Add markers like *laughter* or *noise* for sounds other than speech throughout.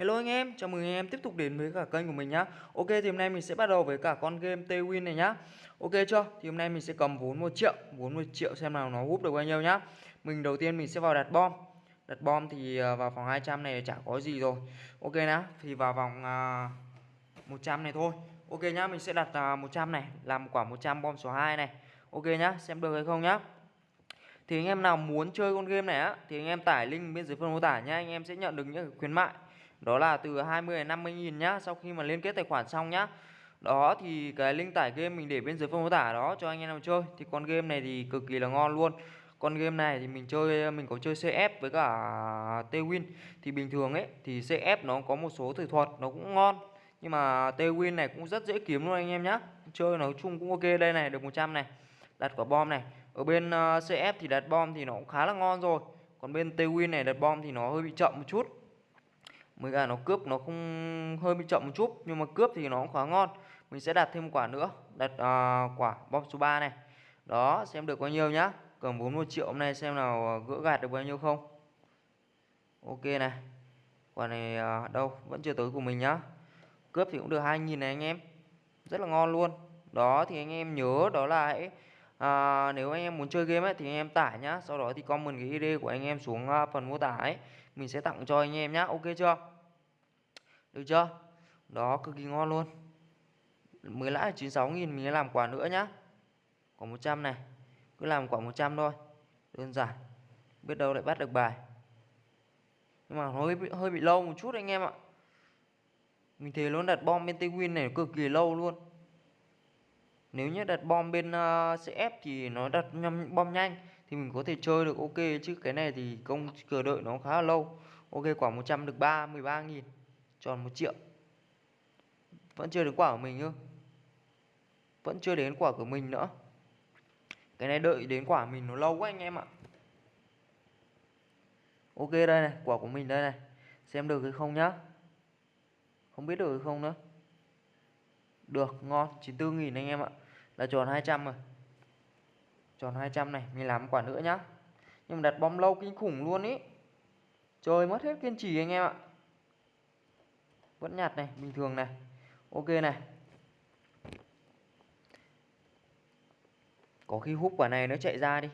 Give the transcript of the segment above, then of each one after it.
Hello anh em, chào mừng anh em tiếp tục đến với cả kênh của mình nhá. Ok thì hôm nay mình sẽ bắt đầu với cả con game T-Win này nhá. Ok chưa? Thì hôm nay mình sẽ cầm vốn 1 triệu, vốn 1 triệu xem nào nó hút được bao nhiêu nhá. Mình đầu tiên mình sẽ vào đặt bom. Đặt bom thì à, vào phòng 200 này chả có gì rồi. Ok nhá, thì vào vòng à, uh, 100 này thôi. Ok nhá, mình sẽ đặt à, uh, 100 này, làm quả 100 bom số 2 này. Ok nhá, xem được hay không nhá thì anh em nào muốn chơi con game này á thì anh em tải link bên dưới phần mô tả nhá anh em sẽ nhận được những khuyến mại đó là từ 20 đến 50 nghìn nhá, sau khi mà liên kết tài khoản xong nhá. Đó thì cái link tải game mình để bên dưới phần mô tả đó cho anh em nào chơi. Thì con game này thì cực kỳ là ngon luôn. Con game này thì mình chơi, mình có chơi CF với cả T-Win thì bình thường ấy, thì CF nó có một số thủ thuật nó cũng ngon. Nhưng mà T-Win này cũng rất dễ kiếm luôn anh em nhá. Chơi nói chung cũng ok, đây này, được 100 này. Đặt quả bom này. Ở bên ờ, CF thì đặt bom thì nó cũng khá là ngon rồi. Còn bên Twin này đặt bom thì nó hơi bị chậm một chút mới cả nó cướp nó không hơi bị chậm một chút nhưng mà cướp thì nó cũng khá ngon. Mình sẽ đặt thêm quả nữa đặt uh, quả bom số 3 này. Đó xem được bao nhiêu nhá. Cầm 41 triệu hôm nay xem nào à, gỡ gạt được bao nhiêu không. Ok này quả này uh, đâu vẫn chưa tới của mình nhá. Cướp thì cũng được 2.000 này anh em. Rất là ngon luôn. Đó thì anh em nhớ đó là hãy à, nếu anh em muốn chơi game ấy, thì anh em tải nhá. Sau đó thì comment cái id của anh em xuống ờ, phần mô tả ấy. Mình sẽ tặng cho anh em nhá. Ok chưa? Được chưa? Đó cực kỳ ngon luôn. Mới lãi 96 nghìn mình làm quả nữa nhá. Quả 100 này. Cứ làm quả 100 thôi. Đơn giản. Biết đâu lại bắt được bài. Nhưng mà hơi bị, hơi bị lâu một chút anh em ạ. Mình thấy luôn đặt bom bên tây win này cực kỳ lâu luôn nếu như đặt bom bên ờ, uh, CF thì nó đặt bom nhanh thì mình có thể chơi được ok chứ cái này thì công chờ đợi nó khá là lâu. Ok quả 100 được 3 13 nghìn tròn 1 triệu. Vẫn chưa đến quả của mình nữa vẫn chưa đến quả của mình nữa. Cái này đợi đến quả mình nó lâu quá anh em ạ. Ok đây này quả của mình đây này. Xem được hay không nhá. Không biết được hay không nữa. Được ngon 94 nghìn anh em ạ là tròn 200 rồi. Tròn 200 này, mình làm quả nữa nhá. Nhưng mà đặt bom lâu kinh khủng luôn ý. Trời, mất hết kiên trì anh em ạ. Vẫn nhạt này, bình thường này. Ok này. Có khi hút quả này nó chạy ra đi.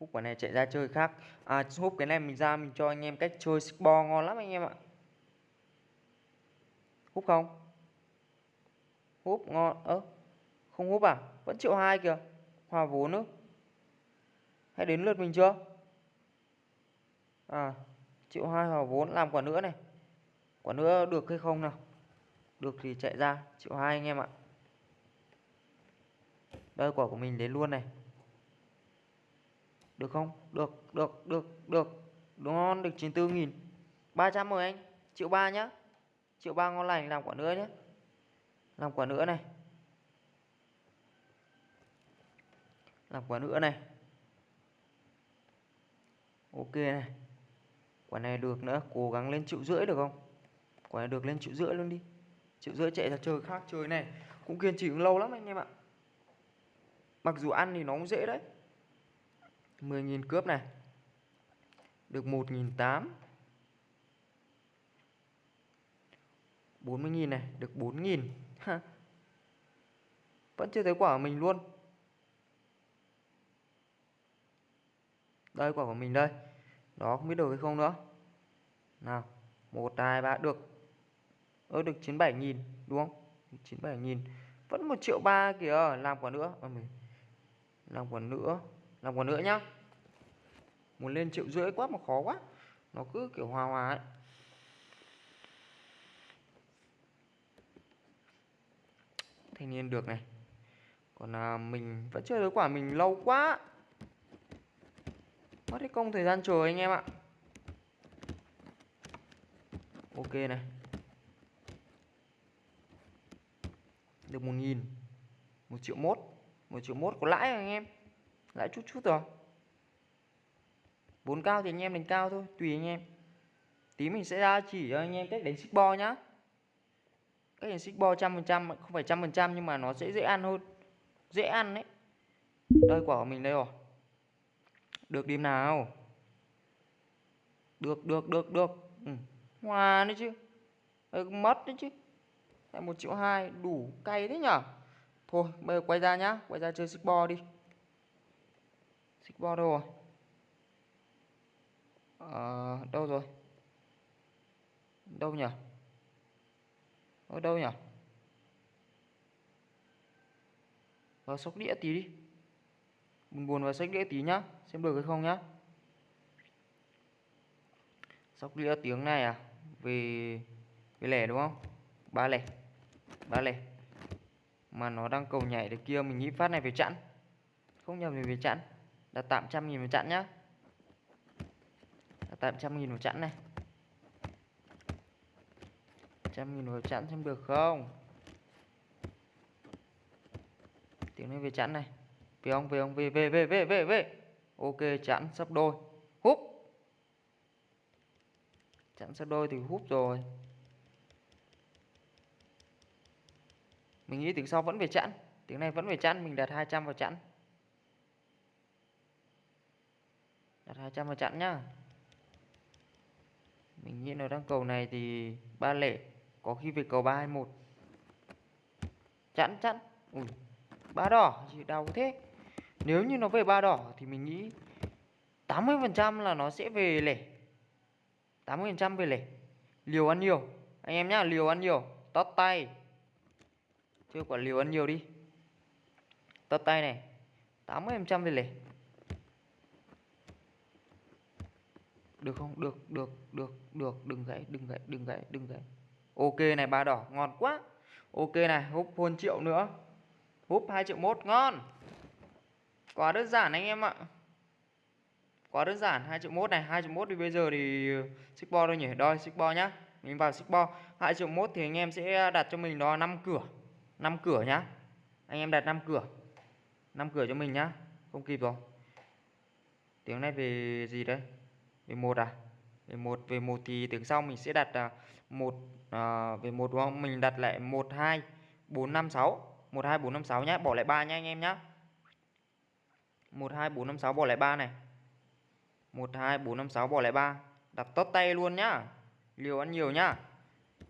Hút quả này chạy ra chơi khác. À hút cái này mình ra, mình cho anh em cách chơi bo ngon lắm anh em ạ. Hút không? Hút ngon ớ không úp à? Vẫn triệu hai kìa. Hòa vốn nữa hay đến lượt mình chưa? À triệu hai hòa vốn. Làm quả nữa này. Quả nữa được hay không nào? Được thì chạy ra. Triệu hai anh em ạ. Đây, quả của mình đến luôn này. Được không? Được được được được. Đúng ngon, được 94 nghìn. 300 rồi anh. Triệu ba nhá. Triệu ba ngon lành. Làm quả nữa nhé làm quả nữa này. Làm quả nữa này. Ok này. Quả này được nữa, cố gắng lên triệu rưỡi được không? Quả này được lên triệu rưỡi luôn đi. Triệu rưỡi chạy ra chơi khác chơi này. Cũng kiên trì cũng lâu lắm anh em ạ. Mặc dù ăn thì nó cũng dễ đấy. 10.000 cướp này. Được 1.800 40.000 này, được 4.000 *laughs* vẫn chưa thấy quả của mình luôn. Đây quả của mình đây. Đó không biết được hay không nữa. Nào một hai ba được. Ơ được 97 nghìn đúng không? 97 nghìn. Vẫn một triệu ba kìa làm quả nữa. À, mình làm quả nữa làm quả nữa nhá. Muốn lên triệu rưỡi quá mà khó quá. Nó cứ kiểu hòa hòa ấy. Thanh niên được này. Còn à, mình vẫn chưa thấy quả mình lâu quá mất cái công thời gian chờ anh em ạ. Ok này. Được một nghìn, một triệu mốt, một triệu mốt có lãi anh em. Lãi chút chút rồi. Vốn cao thì anh em đánh cao thôi, tùy anh em. Tí mình sẽ ra chỉ cho anh em cách đánh xích bo nhá. Cách đánh xích bo trăm phần trăm, không phải trăm phần trăm nhưng mà nó sẽ dễ ăn hơn. Dễ ăn đấy. Đây quả của mình đây rồi được điểm nào? Được được được được. Ừ. hòa đấy chứ. Hơi mất đấy chứ. Lại một triệu hai đủ cay thế nhở? Thôi bây giờ quay ra nhá. Quay ra chơi xích bo đi. Xích bo đâu rồi? Ờ, đâu rồi? Đâu nhỉ ở ờ, đâu nhỉ vào ờ, sóc đĩa tí đi mình buồn vào sách đĩa tí nhá. Xem được hay không nhá. Sóc đĩa tiếng này à? Về về lẻ đúng không? Ba lẻ. Ba lẻ. Mà nó đang cầu nhảy được kia, mình nghĩ phát này về chặn không nhầm thì về chặn đặt tạm trăm nghìn vào chặn nhá. Đặt tạm trăm nghìn vào chặn này. Trăm nghìn vào chặn xem được không? Tiếng này về chặn này về ông về ông về về về về về về ok chặn sắp đôi. Húp. Chặn sắp đôi thì húp rồi. Mình nghĩ tiếng sau vẫn về chặn tiếng này vẫn về chặn mình đặt 200 vào chặn đặt 200 vào chặn nhá. Mình nghĩ nó đang cầu này thì ba lẻ, có khi về cầu 321 chặn chặn ui, ba đỏ gì đau thế nếu như nó về ba đỏ thì mình nghĩ 80% là nó sẽ về lẻ. 80% về lẻ. Liều ăn nhiều. Anh em nhá liều ăn nhiều. Tót tay. Chơi quả liều ăn nhiều đi. Tót tay này. 80% về lẻ. Được không? Được được được được. Đừng gãy đừng gãy đừng gãy đừng gãy. Ok này ba đỏ. Ngon quá. Ok này húp hơn triệu nữa. Húp 2 triệu 1, ngon quá đơn giản anh em ạ. Quá đơn giản 2 triệu mốt này 2 triệu mốt thì bây giờ thì ờ, xích bo thôi nhỉ? Đôi xích bo nhá. Mình vào xích bo 2 triệu mốt thì anh em sẽ đặt cho mình đó 5 cửa. 5 cửa nhá. Anh em đặt 5 cửa. 5 cửa cho mình nhá. Không kịp rồi. Tiếng này về gì đấy? Về một à? Về một về một thì tiếng sau mình sẽ đặt ờ, một à, về một đúng không? Mình đặt lại một hai bốn năm sáu. Một hai bốn năm sáu nhá. Bỏ lại ba nha anh em nhá một, hai, bốn, năm, sáu, bỏ lại ba này. Một, hai, bốn, năm, sáu, bỏ lại ba. Đặt tốt tay luôn nhá. Liều ăn nhiều nhá.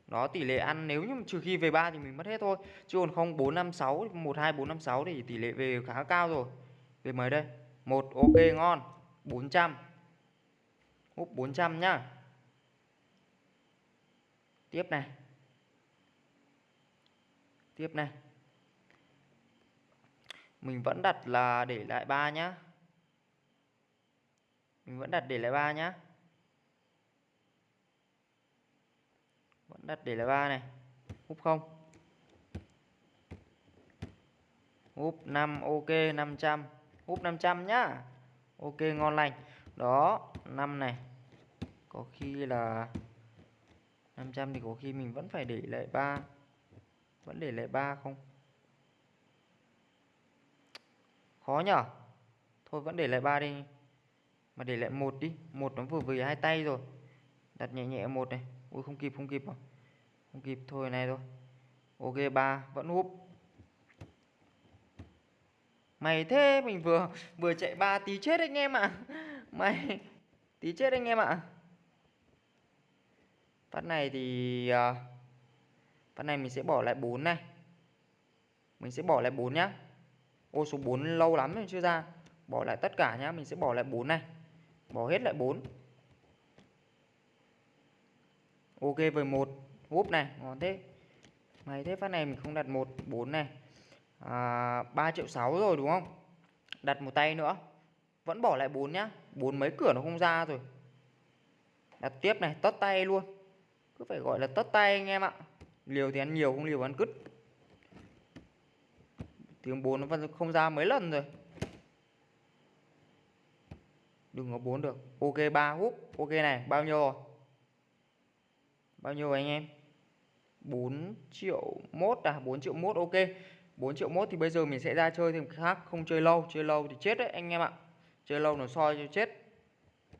Đó, tỷ lệ ăn nếu như trừ khi về ba thì mình mất hết thôi. Chứ còn không, bốn, năm, sáu, một, hai, bốn, năm, sáu thì tỷ lệ về khá cao rồi. Về mấy đây? Một, ok, ngon. 400 hút 400 nhá. Tiếp này. Tiếp này mình vẫn đặt là để lại 3 nhá. Mình vẫn đặt để lại 3 nhá. Vẫn đặt để lại 3 này. Úp không? Úp 5 ok 500 Úp 500 nhá. Ok, ngon lành. Đó 5 này. Có khi là 500 thì có khi mình vẫn phải để lại 3 vẫn để lại 3 không? Khó nhở? Thôi vẫn để lại 3 đi. Mà để lại một đi. Một nó vừa vừa hai tay rồi. Đặt nhẹ nhẹ một này. Ui, không kịp không kịp à. Không kịp, thôi này thôi. Ok 3 vẫn húp mày thế, mình vừa vừa chạy ba tí chết anh em ạ. À. *laughs* mày, tí chết anh em ạ. À. phát này thì à, phát này mình sẽ bỏ lại 4 này. Mình sẽ bỏ lại 4 nhá ô số 4 lâu lắm rồi chưa ra. Bỏ lại tất cả nhá mình sẽ bỏ lại 4 này. Bỏ hết lại 4 ok với một. Úp này ngon thế. Mày thế phát này mình không đặt một 4 này. À, 3 triệu 6 rồi đúng không? Đặt một tay nữa. Vẫn bỏ lại 4 nhá. 4 mấy cửa nó không ra rồi. Đặt tiếp này tất tay luôn. Cứ phải gọi là tất tay anh em ạ. Liều thì ăn nhiều không liều ăn cứt tiếng 4 nó vẫn không ra mấy lần rồi. Đừng có 4 được. Ok 3 húp. Ok này, bao nhiêu rồi? Bao nhiêu rồi anh em? 4 triệu mốt à? 4 triệu mốt, ok. 4 triệu mốt thì bây giờ mình sẽ ra chơi thêm khác, không chơi lâu. Chơi lâu thì chết đấy anh em ạ. Chơi lâu nó soi cho chết.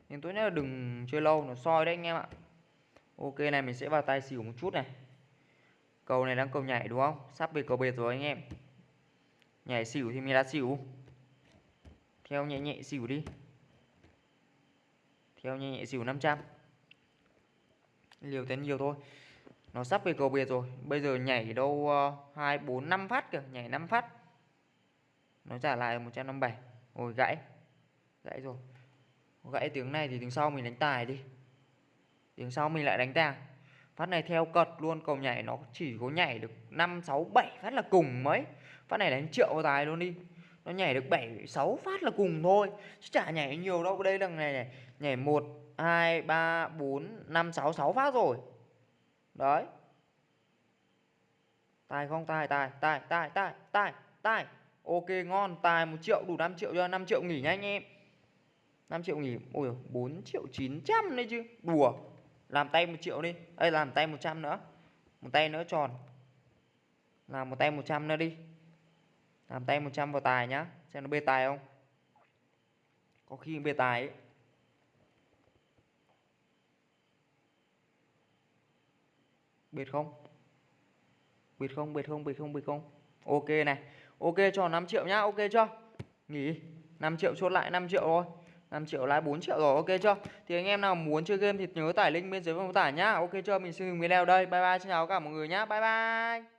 Nhưng tốt nhất là đừng chơi lâu, nó soi đấy anh em ạ. Ok này, mình sẽ vào tay xỉu một chút này. Cầu này đang cầu nhảy đúng không? Sắp về cầu bệt rồi anh em nhảy xỉu thì mình đã xỉu. Theo nhẹ nhẹ xỉu đi. Theo nhẹ nhẹ xỉu 500 liều tới nhiều thôi. Nó sắp về cầu biệt rồi. Bây giờ nhảy đâu ờ, hai, bốn, năm phát kìa. Nhảy 5 phát. Nó trả lại 157 ôi, gãy. Gãy rồi. Gãy tiếng này thì tiếng sau mình đánh tài đi. Tiếng sau mình lại đánh tàng phát này theo cật luôn, cầu nhảy nó chỉ có nhảy được 5 6 7 phát là cùng mấy. Phát này đánh triệu tài luôn đi. Nó nhảy được 7 6 phát là cùng thôi, chứ chả nhảy nhiều đâu. Đây đằng này này, nhảy 1 2 3 4 5 6 6 phát rồi. Đấy. Tài không? Tài tài tài tài tài tài tài. Ok, ngon. Tài 1 triệu, đủ 5 triệu cho 5 triệu nghỉ nha anh em. 5 triệu nghỉ, ôi 4 triệu 900 đấy chứ. Đùa làm tay một triệu đi. Đây làm tay 100 nữa. Một tay nữa tròn. Làm một tay 100 nữa đi. Làm tay 100 vào tài nhá. Xem nó bê tài không. Có khi bê tài ấy. biệt không? Biệt không biệt không biệt không biệt không. Ok này. Ok, cho 5 triệu nhá. Ok chưa? Nghỉ. 5 triệu chốt lại 5 triệu thôi. 5 triệu lãi 4 triệu rồi, ok chưa? Thì anh em nào muốn chơi game thì nhớ tải link bên dưới phần mô tả nhá. Ok chưa? Mình xin dừng video đây. Bye bye, xin chào cả mọi người nhá. Bye bye.